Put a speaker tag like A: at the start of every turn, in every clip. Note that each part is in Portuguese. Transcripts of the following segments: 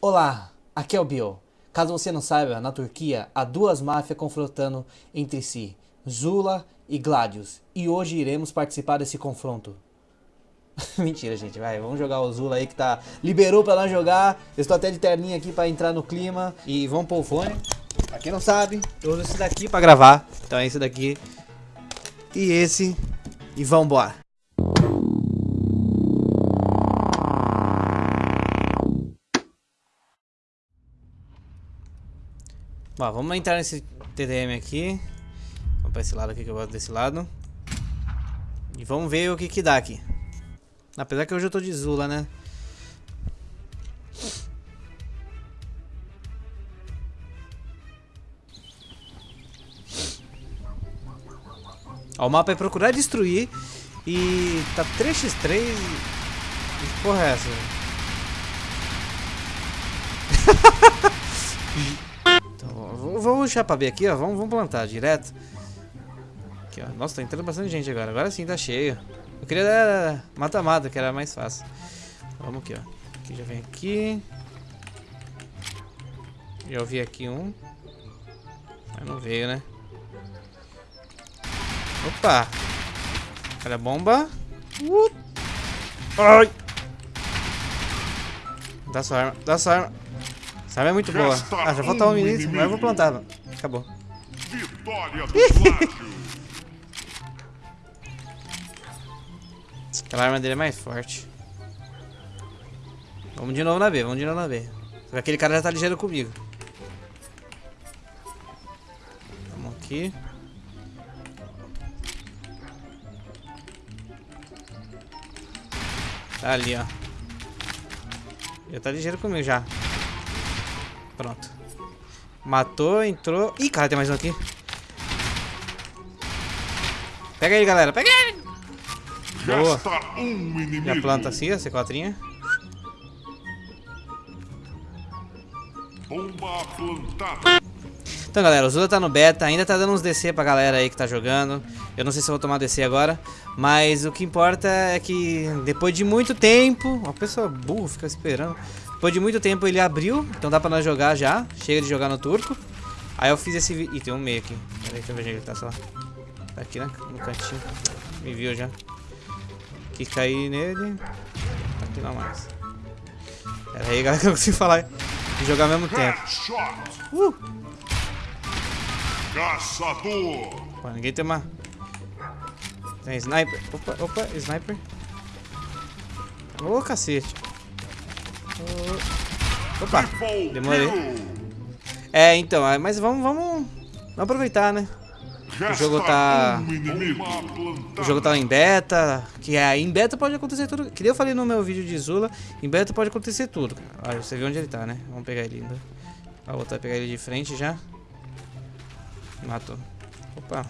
A: Olá, aqui é o Bill. Caso você não saiba, na Turquia há duas máfias confrontando entre si, Zula e Gladius, e hoje iremos participar desse confronto. Mentira, gente, vai, vamos jogar o Zula aí que tá liberou pra nós jogar. Eu estou até de terninha aqui pra entrar no clima e vamos pôr o fone. Pra quem não sabe, eu uso esse daqui pra gravar. Então é esse daqui e esse e vambora. Bom, vamos entrar nesse TDM aqui. Vamos pra esse lado aqui que eu gosto desse lado. E vamos ver o que que dá aqui. Apesar que hoje eu tô de Zula, né? Ó, o mapa é procurar destruir e tá 3x3 que porra é essa? vamos puxar pra B aqui, ó. Vamos, vamos plantar direto. Aqui, ó. Nossa, tá entrando bastante gente agora. Agora sim tá cheio. Eu queria mata-mata, que era mais fácil. Vamos aqui, ó. Aqui já vem aqui. Já ouvi aqui um. Mas não veio, né? Opa! Olha a bomba. Uh. Ai! Dá sua arma, dá sua arma. Arma é muito boa. Ah, já falta um minuto, mas eu vou plantar. Acabou. Vitória Aquela arma dele é mais forte. Vamos de novo na B, vamos de novo na B. Só que aquele cara já tá ligeiro comigo. Vamos aqui. Tá ali, ó. Já tá ligeiro comigo já. Pronto. Matou, entrou. Ih, cara, tem mais um aqui. Pega ele, galera. Pega ele. Boa. Já planta assim, a C4. Bomba plantada. Então, galera, o Zula tá no beta, ainda tá dando uns DC pra galera aí que tá jogando. Eu não sei se eu vou tomar DC agora, mas o que importa é que depois de muito tempo... Uma pessoa burra fica esperando. Depois de muito tempo ele abriu, então dá pra nós jogar já. Chega de jogar no turco. Aí eu fiz esse... Ih, tem um meio aqui. Pera aí, deixa eu ver onde ele tá só. Tá aqui, né? No cantinho. Me viu já. Aqui cair nele. Aqui não mais. Pera aí, galera, que eu consigo falar e jogar ao mesmo tempo. Uh! Caçador! Pô, ninguém tem uma... Tem sniper. Opa, opa, sniper. Ô, oh, cacete. Opa, demorei. É, então, mas vamos, vamos, vamos aproveitar, né? O jogo tá... O jogo tá em beta, que é, em beta pode acontecer tudo. Que eu falei no meu vídeo de Zula, em beta pode acontecer tudo. Olha, você viu onde ele tá, né? Vamos pegar ele ainda. Vou voltar a pegar ele de frente já. Matou. Opa.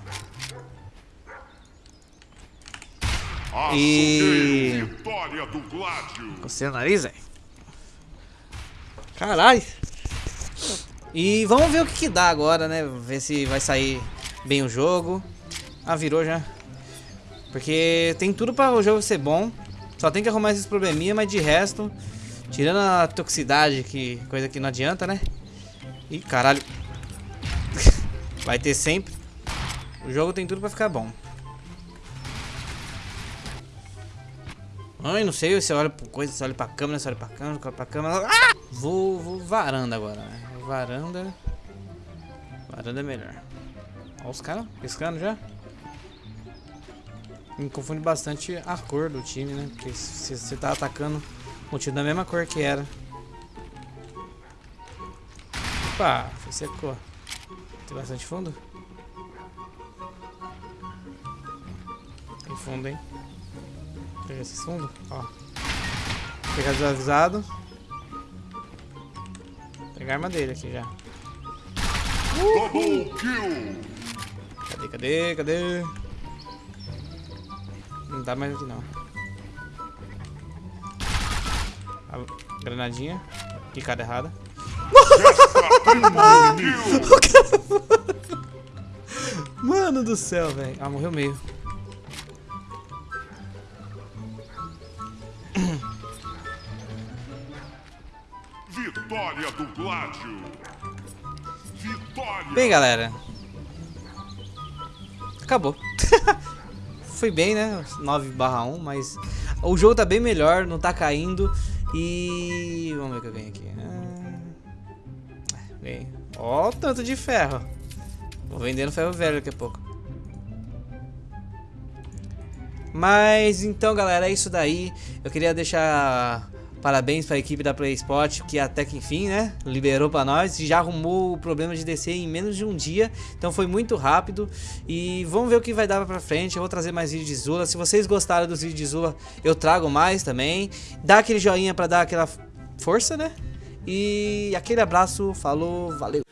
A: E... Nariz, velho. Caralho. E vamos ver o que, que dá agora, né? Ver se vai sair bem o jogo. Ah, virou já. Porque tem tudo para o jogo ser bom. Só tem que arrumar esses probleminha, mas de resto... Tirando a toxicidade, que coisa que não adianta, né? Ih, caralho. Vai ter sempre. O jogo tem tudo pra ficar bom. Ai, não sei se olha por coisa, se olha pra câmera, se olha pra câmera, olha pra câmera. Ah! Vou, vou varanda agora, né? Varanda. Varanda é melhor. Olha os caras piscando já. Me confunde bastante a cor do time, né? Porque se você tá atacando o time da mesma cor que era. Opa, secou. Tem bastante fundo? Tem fundo, hein? Pega esse fundo, ó. Vou pegar desavisado. Pegar a arma dele aqui já. Double kill! Cadê, cadê, cadê? Não dá mais aqui não. A granadinha. Picada errada. Mano do céu, velho. Ah, morreu meio.
B: Vitória do Gládio. Vitória.
A: Bem, galera. Acabou. Foi bem, né? 9 barra 1, mas o jogo tá bem melhor, não tá caindo. E vamos ver o que eu ganho aqui. Ah, ganhei. Ó o tanto de ferro. Vou vendendo ferro velho daqui a pouco. Mas então, galera, é isso daí. Eu queria deixar parabéns para a equipe da PlaySpot que até que enfim, né, liberou para nós e já arrumou o problema de descer em menos de um dia. Então foi muito rápido e vamos ver o que vai dar para frente. Eu vou trazer mais vídeos de Zula. Se vocês gostaram dos vídeos de Zula, eu trago mais também. Dá aquele joinha para dar aquela força, né? E aquele abraço, falou, valeu.